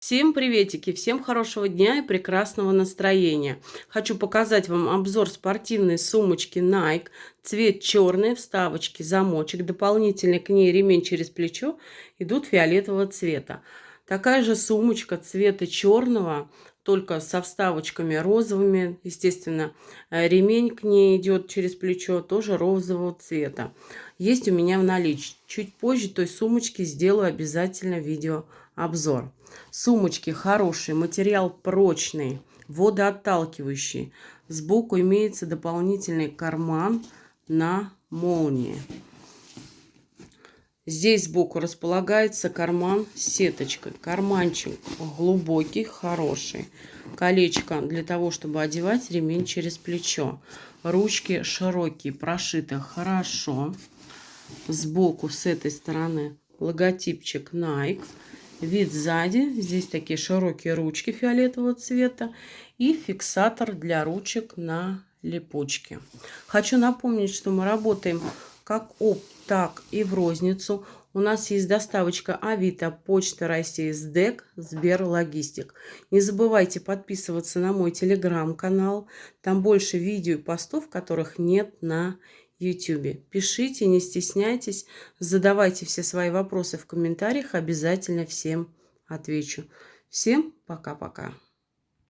Всем приветики, всем хорошего дня и прекрасного настроения. Хочу показать вам обзор спортивной сумочки Nike. Цвет черный, вставочки, замочек, дополнительный к ней ремень через плечо идут фиолетового цвета. Такая же сумочка цвета черного, только со вставочками розовыми. Естественно, э, ремень к ней идет через плечо, тоже розового цвета. Есть у меня в наличии. Чуть позже той сумочки сделаю обязательно видеообзор. Сумочки хорошие, материал прочный, водоотталкивающий. Сбоку имеется дополнительный карман на молнии. Здесь сбоку располагается карман с сеточкой. Карманчик глубокий, хороший. Колечко для того, чтобы одевать ремень через плечо. Ручки широкие, прошиты хорошо. Сбоку с этой стороны логотипчик Nike. Вид сзади. Здесь такие широкие ручки фиолетового цвета. И фиксатор для ручек на липучке. Хочу напомнить, что мы работаем как опт так и в розницу. У нас есть доставочка Авито, Почта России, СДЭК, Сберлогистик. Не забывайте подписываться на мой телеграм-канал. Там больше видео и постов, которых нет на YouTube. Пишите, не стесняйтесь, задавайте все свои вопросы в комментариях. Обязательно всем отвечу. Всем пока-пока.